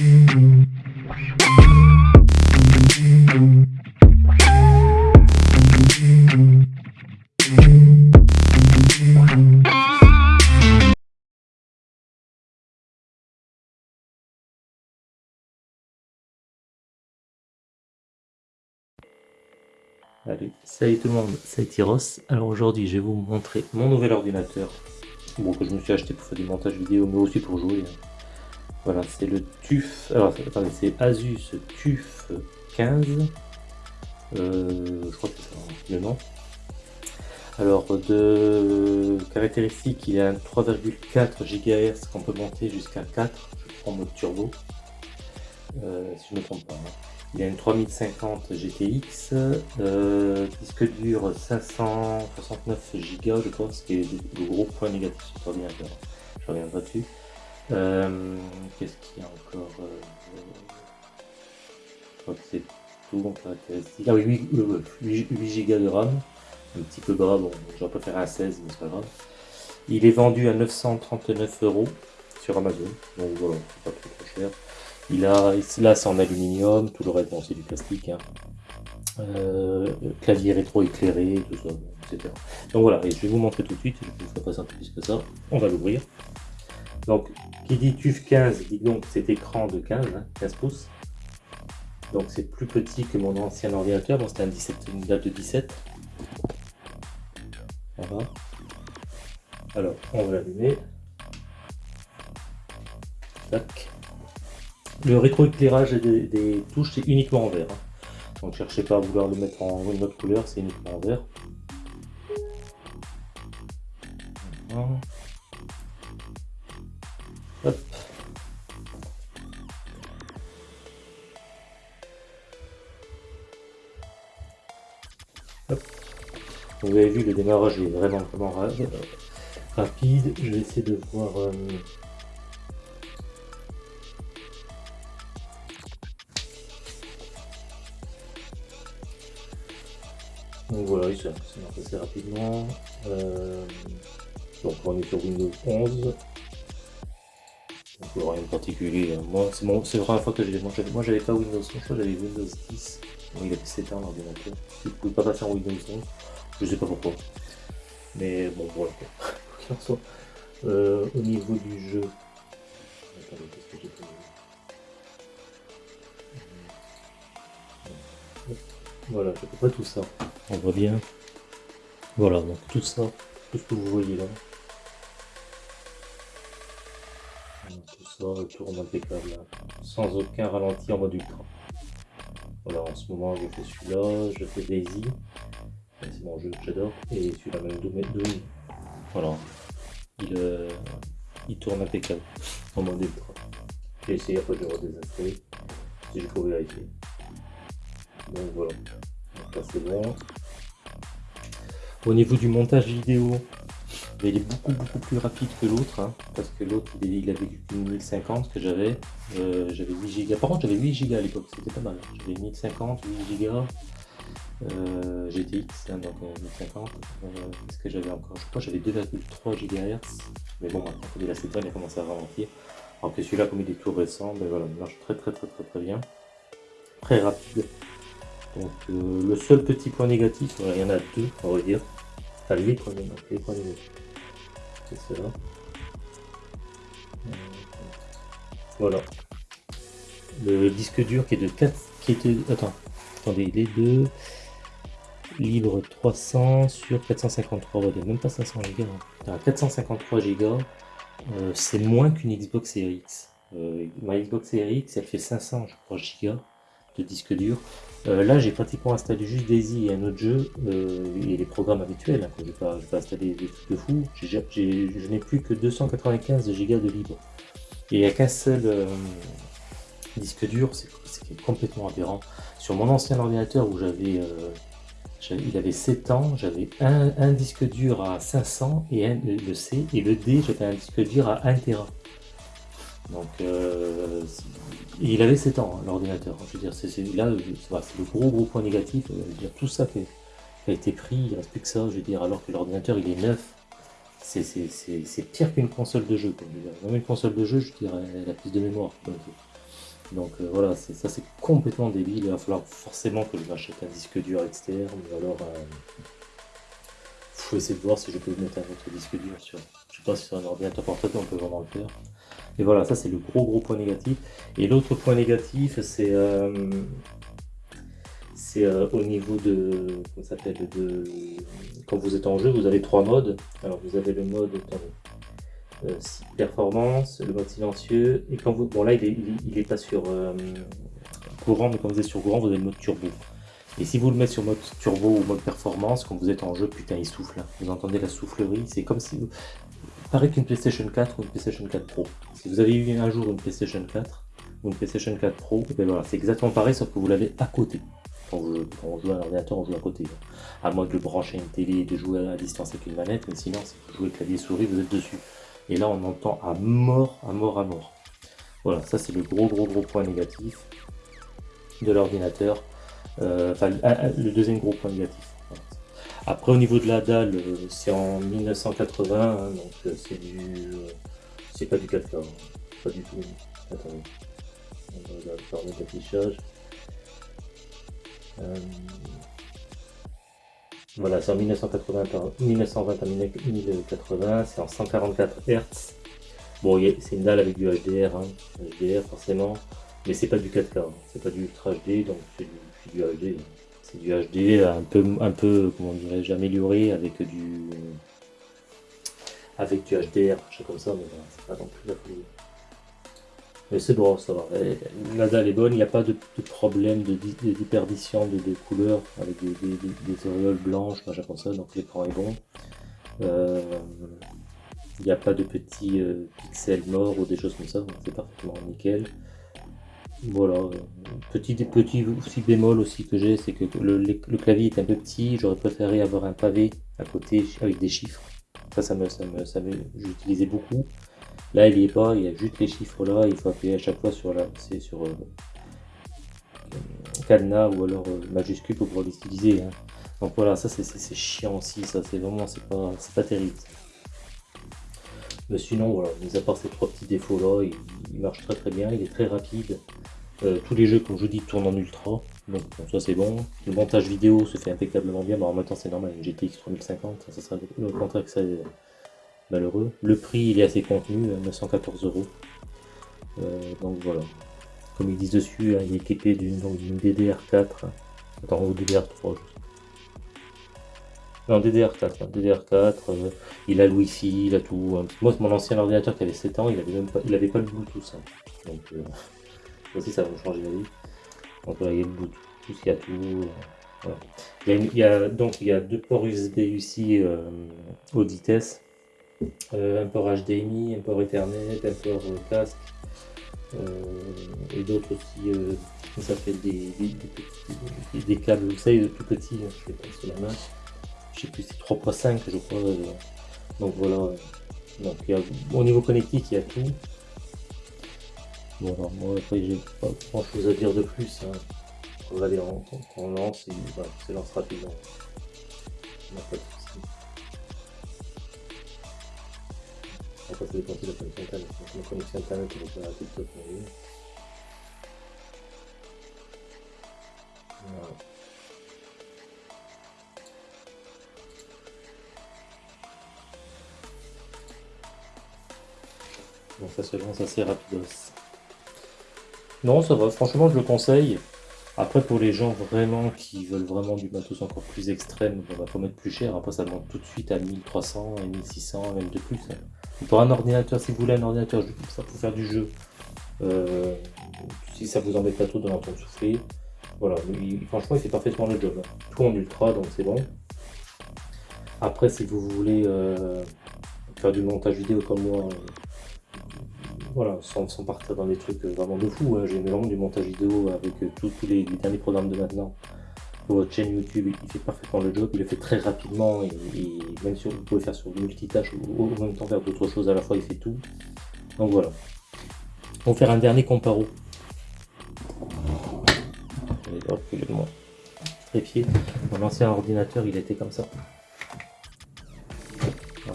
Allez, salut tout le monde, c'est Tyros. Alors aujourd'hui, je vais vous montrer mon nouvel ordinateur. Bon, que je me suis acheté pour faire du montage vidéo, mais aussi pour jouer. Hein. Voilà, c'est le TUF. Alors, attendez, c'est Asus TUF 15. Euh, je crois que c'est le nom. Alors, de caractéristiques, il a un 3,4 GHz qu'on peut monter jusqu'à 4. Je prends mode turbo. Euh, si je ne me trompe pas. Hein. Il a une 3050 GTX, euh, disque dur 569 Go, je pense, qui est le gros point négatif. Je reviendrai dessus. Euh, Qu'est-ce qu'il y a encore euh, Je crois que c'est tout en caractéristique. Ah oui, 8, 8, Go de RAM, un petit peu bas, bon, j'aurais préféré un 16, mais c'est pas grave. Il est vendu à 939 euros sur Amazon, donc voilà, c'est pas trop, cher. Il a, là c'est en aluminium, tout le reste bon, c'est du plastique. Hein. Euh, clavier rétro-éclairé, tout ça, etc. Donc voilà, je vais vous montrer tout de suite, je vous pas un peu plus que ça. On va l'ouvrir. Donc, qui dit TUF 15, dit donc cet écran de 15, 15 hein, pouces. Donc c'est plus petit que mon ancien ordinateur, bon, c'était un 17, une date de 17. Voilà. Alors, on va l'allumer. Tac. Le rétroéclairage des, touches, c'est uniquement en vert. Hein. Donc cherchez pas à vouloir le mettre en une autre couleur, c'est uniquement en vert. Hop. Hop. Vous avez vu, le démarrage est vraiment, vraiment rapide. Je vais essayer de voir... Euh, Donc voilà, il s'est assez rapidement. Euh, donc on est sur Windows 11. Rien de particulier. Hein. Moi, c'est bon, la première fois que j'ai Moi j'avais pas Windows 11, je crois j'avais Windows 10. Bon, il a 7 ans l'ordinateur. Je ne pouvais pas passer en Windows 11. Je sais pas pourquoi. Mais bon, voilà. Quoi soit. Euh, au niveau du jeu. Attendez, qu'est-ce que j'ai fait Voilà, je peux pas tout ça. On voit bien. Voilà, donc tout ça, tout ce que vous voyez là. Tout ça tourne impeccable, sans aucun ralenti en mode ultra. Voilà, en ce moment je fais celui-là, je fais Daisy, c'est mon jeu que j'adore, et celui-là même Doom, Doom. Voilà, il, euh, il tourne impeccable en mode ultra. J'ai essayé après de le redésinstaller, si je pouvais vérifier. Donc voilà, ça c'est bon. Au niveau du montage vidéo, il est beaucoup beaucoup plus rapide que l'autre, hein, parce que l'autre il, avait une 1050 que j'avais, euh, j'avais 8 Go. Par contre j'avais 8 Go à l'époque, c'était pas mal. J'avais 1050, 8 Go, euh, GTX, donc 1050. Euh, Qu'est-ce que j'avais encore Je crois que j'avais 2,3 GHz, mais bon la 7 il a commencé à ralentir. Alors que celui-là comme il est tout récent, ben voilà, il marche très très très très très bien, très rapide. Donc euh, le seul petit point négatif, il y en a deux, on va dire. Enfin, les points négatifs. Cela. Euh, voilà. Le disque dur qui est de 4, qui était, attends, attendez, il est de libre 300 sur 453, on va dire, même pas 500 Go. 453 Go, c'est moins qu'une Xbox Series X. Euh, ma Xbox Series X, elle fait 500, je Go de disque dur. Euh, là, j'ai pratiquement installé juste Daisy et un autre jeu euh, et les programmes habituels. Hein, je vais, pas installer des trucs de fou. je n'ai plus que 295 Go de libre. Et il n'y a qu'un seul euh, disque dur, c'est complètement aberrant. Sur mon ancien ordinateur où il avait 7 ans, j'avais un, disque dur à 500 et le C et le D, j'avais un disque dur à 1 Tera. Donc, euh, il avait 7 ans, hein, l'ordinateur. Je veux dire, c'est là, c'est le gros gros point négatif. Euh, je veux dire, tout ça qui a, été pris, il reste plus que ça. Je veux dire, alors que l'ordinateur, il est neuf. C'est pire qu'une console de jeu. Même une console de jeu, je dirais, elle a plus de mémoire. Donc euh, voilà, ça c'est complètement débile. Il va falloir forcément que je m'achète un disque dur externe ou alors il faut essayer de voir si je peux mettre un autre disque dur sur. Je sais pas si sur un ordinateur portable on peut vraiment le faire. Et voilà, ça c'est le gros gros point négatif. Et l'autre point négatif, c'est c'est au niveau de comment s'appelle de quand vous êtes en jeu, vous avez trois modes. Alors vous avez le mode euh, performance, le mode silencieux, et quand vous... Bon là il est, pas sur euh, courant, mais quand vous êtes sur courant, vous avez le mode turbo. Et si vous le mettez sur mode turbo ou mode performance, quand vous êtes en jeu, putain il souffle. Hein. Vous entendez la soufflerie, c'est comme si... Pareil qu'une PlayStation 4 ou une PlayStation 4 Pro. Si vous avez eu un jour une PlayStation 4 ou une PlayStation 4 Pro, ben voilà, c'est exactement pareil, sauf que vous l'avez à côté. Quand, on joue à l'ordinateur, on joue à côté. À moins de le brancher à une télé et de jouer à distance avec une manette, mais sinon, si vous jouez clavier souris, vous êtes dessus. Et là, on entend à mort, à mort, à mort. Voilà, ça c'est le gros, gros, gros point négatif de l'ordinateur. Euh, enfin, le deuxième gros point négatif. Après, au niveau de la dalle, euh, c'est en 1980, hein, donc euh, c'est du... c'est pas du 4K, hein. pas du tout. Attendez, on va faire d'affichage. Voilà, c'est en 1980 1920 à 1080, c'est en 144 Hz. Bon, c'est une dalle avec du HDR, hein, HDR forcément, mais c'est pas du 4K, hein. c'est pas du Ultra HD, donc c'est du, HD. C'est du HD un peu, un peu comment dirais-je, amélioré avec du avec du HDR, je comme ça, mais c'est pas non plus la folie. Mais c'est bon, ça va. La dalle est bonne, il n'y a pas de, problème de, de, de, couleurs avec des, des, auréoles blanches, machin comme ça, donc l'écran est bon. Euh, il n'y a pas de petits euh, pixels morts ou des choses comme ça, donc c'est parfaitement nickel. Voilà, petit, petit bémol aussi que j'ai, c'est que le, le, clavier est un peu petit, j'aurais préféré avoir un pavé à côté avec des chiffres. Ça, ça me, ça me, ça me j'utilisais beaucoup. Là, il n'y est pas, il y a juste les chiffres là, il faut appuyer à chaque fois sur la, c'est sur euh, cadenas ou alors euh, majuscule pour pouvoir l'utiliser. Hein. Donc voilà, ça c'est chiant aussi, ça c'est vraiment, c'est pas, pas terrible. Mais sinon, voilà, mis à part ces trois petits défauts là, il, marche très très bien, il est très rapide. Euh, tous les jeux, comme je vous dis, tournent en ultra, donc ça c'est bon. Le montage vidéo se fait impeccablement bien, mais en même temps c'est normal, une GTX 3050, ça, serait le contraire que ça malheureux. Le prix il est assez contenu, 914 euros. Euh, donc voilà. Comme ils disent dessus, hein, il est équipé d'une DDR4. Attends, ou DDR3. Non, DDR4. DDR4, euh, il a le Wi-Fi, il a tout. Hein. Moi, mon ancien ordinateur qui avait 7 ans, il avait même pas, il avait pas le Bluetooth. Hein. Donc, euh, aussi, ça va changer la vie. Donc voilà, il y a le Bluetooth, il y a tout. Il, y a, donc il y a deux ports USB ici haute euh, un port HDMI, un port Ethernet, un port euh, casque euh, et d'autres aussi, ça fait des, des, câbles, vous savez, tout petits, hein, je sais pas sur la main, je sais plus, c'est 3.5 je crois, donc voilà, donc il y a, au niveau connectique il y a tout. Bon alors moi après j'ai pas grand chose à dire de plus, hein. on va aller on, on lance et voilà, c'est lance rapidement. Après, ça dépend de la connexion internet. Donc, la connexion internet, elle est pas pour lui. Voilà. Ça se lance assez rapidos. Non, ça va, franchement je le conseille. Après pour les gens vraiment qui veulent vraiment du matos encore plus extrême, on va pas mettre plus cher. Après ça demande tout de suite à 1300, à 1600, même de plus. Pour un ordinateur, si vous voulez un ordinateur ça pour faire du jeu, euh, si ça vous embête pas trop de l'entendre souffler, voilà, franchement il fait parfaitement le job. Tout en ultra, donc c'est bon. Après, si vous voulez euh, faire du montage vidéo comme moi, voilà, sans, partir dans des trucs vraiment de fou, hein. j'ai vraiment du montage vidéo avec tous les derniers programmes de maintenant votre chaîne YouTube, il fait parfaitement le job, il le fait très rapidement et, même si vous pouvez faire sur multitâche ou en même temps faire d'autres choses à la fois, il fait tout. Donc voilà. On va faire un dernier comparo. Mon ancien ordinateur, il était comme ça.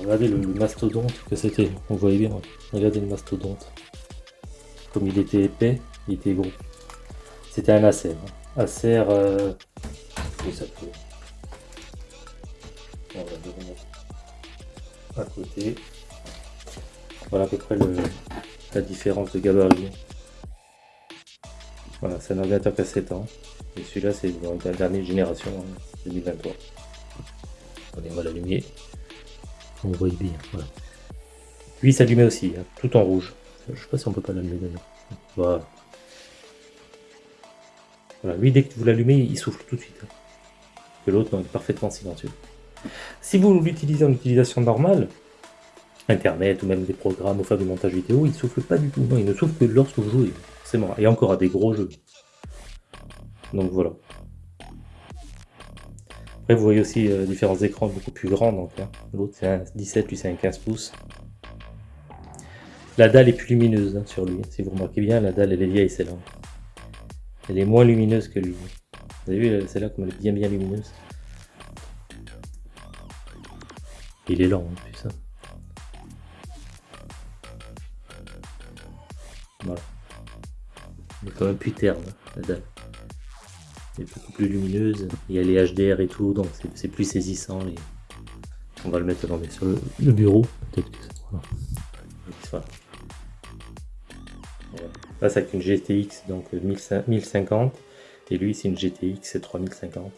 Regardez le, mastodonte que c'était. On voyait bien. Regardez le mastodonte. Comme il était épais, Il était gros. C'était un Acer. Hein. Acer... Euh... ça peut... On va à côté. Voilà à peu près le, la différence de gabarit. Voilà, c'est un ordinateur qui a 7 ans. Et celui-là, c'est la dernière génération, 2023. Hein, Allez, on va l'allumer. On voit bien, voilà. Lui, il s'allumait aussi, hein, tout en rouge. Je sais pas si on peut pas l'allumer d'ailleurs. Voilà. Lui, dès que vous l'allumez, il souffle tout de suite. Hein. Que l'autre, est parfaitement silencieux. Si vous l'utilisez en utilisation normale, Internet ou même des programmes au faire du montage vidéo, il ne souffle pas du tout. Non, il ne souffle que lorsque vous jouez. C'est mort. Et encore à des gros jeux. Donc voilà. Vous voyez aussi euh, différents écrans beaucoup plus grands. Donc hein. L'autre, c'est un 17, lui, c'est un 15 pouces. La dalle est plus lumineuse hein, sur lui. Si vous remarquez bien, la dalle, elle est vieille, celle-là. Elle est moins lumineuse que lui. Vous avez vu, celle-là, comme elle est bien, bien lumineuse. Il est lent en plus. Hein. Voilà. Il est quand même plus terne, la dalle. Beaucoup plus lumineuse. Il y a les HDR et tout, donc c'est plus saisissant. On va le mettre sur le, bureau. Peut-être ça. Là, c'est une GTX donc 1050. Et lui, c'est une GTX 3050.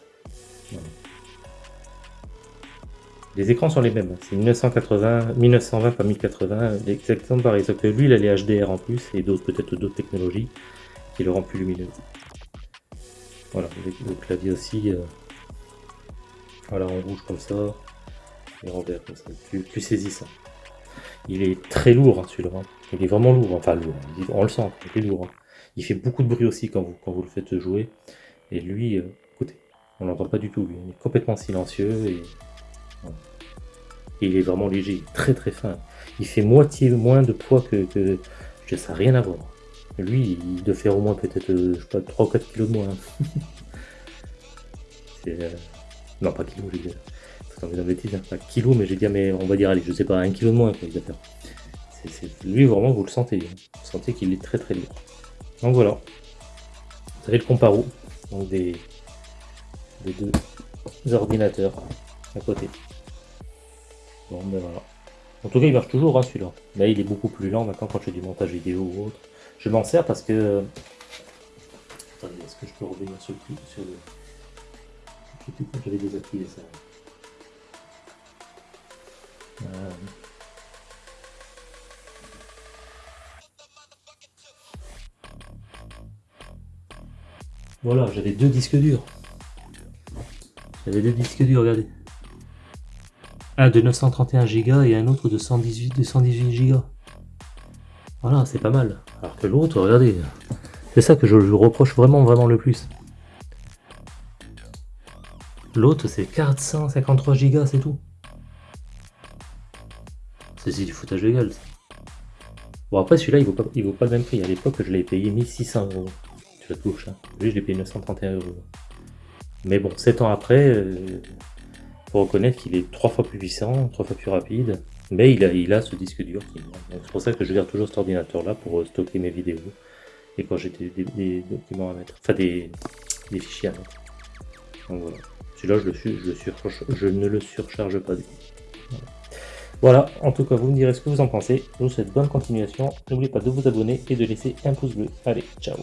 Voilà. Les écrans sont les mêmes, c'est 1980, 1920 par 1080, exactement pareil, sauf que lui il a les HDR en plus et d'autres peut-être d'autres technologies qui le rendent plus lumineux. Voilà, le clavier aussi, euh, voilà en rouge comme ça, et en vert comme ça, plus, saisissant. Il est très lourd hein, celui-là, hein. il est vraiment lourd, enfin lourd, on le sent, il est lourd. Hein. Il fait beaucoup de bruit aussi quand vous, quand vous le faites jouer, et lui, euh, écoutez, on l'entend pas du tout, il est complètement silencieux et il est vraiment léger, très très fin. Il fait moitié moins de poids que, que je sais rien à voir. Lui, il doit faire au moins peut-être, euh, je sais pas, 3 ou 4 kilos de moins. Hein. euh... Non, pas kilos, j'ai dit. Attends, mais bêtise, hein. pas kilos, mais j'ai dit, mais on va dire, allez, je sais pas, un kilo de moins, quoi, il doit faire. Lui, vraiment, vous le sentez. Hein. Vous sentez qu'il est très très lourd. Donc voilà. Vous avez le comparo, donc des, des deux ordinateurs à côté. Bon, ben voilà. En tout cas, il marche toujours, hein, celui-là. Là, il est beaucoup plus lent maintenant quand je fais du montage vidéo ou autre. Je m'en sers parce que... Attendez, est-ce que je peux revenir sur le truc sur le... Je sais quand j'avais désactivé ça. Voilà, j'avais deux disques durs. J'avais deux disques durs, regardez. Un de 931 Go et un autre de 118, de 118 Go. Voilà, c'est pas mal. Alors que l'autre, regardez, c'est ça que je lui reproche vraiment, vraiment le plus. L'autre, c'est 453 Go, c'est tout. C'est du foutage de gueule. Bon, après, celui-là, il, vaut pas, il vaut pas le même prix. À l'époque, je l'ai payé 1600 euros. Tu la touche, hein. Lui, je l'ai payé 931 euros. Mais bon, 7 ans après, euh, reconnaître qu'il est trois fois plus puissant, trois fois plus rapide, mais il a, il a ce disque dur qui C'est pour ça que je garde toujours cet ordinateur là pour euh, stocker mes vidéos et quand j'ai des, documents à mettre, enfin des, fichiers à mettre. Donc voilà. Celui-là, je, je, je ne le surcharge pas du tout. Voilà. en tout cas, vous me direz ce que vous en pensez. Je vous souhaite bonne continuation. N'oubliez pas de vous abonner et de laisser un pouce bleu. Allez, ciao